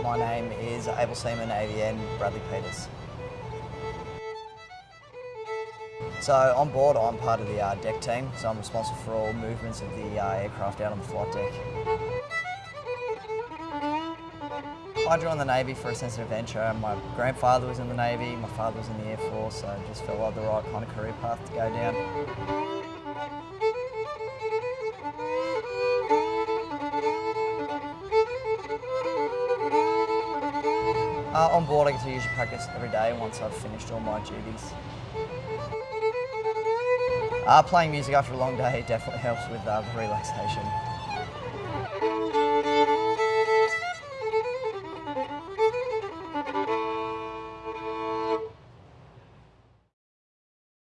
My name is Able Seaman AVN Bradley Peters. So on board I'm part of the uh, deck team, so I'm responsible for all movements of the uh, aircraft out on the flight deck. I joined the Navy for a sense of adventure. My grandfather was in the Navy, my father was in the Air Force, so it just felt like the right kind of career path to go down. Uh, on board, I get to usually practice every day once I've finished all my duties. Uh, playing music after a long day definitely helps with uh, relaxation.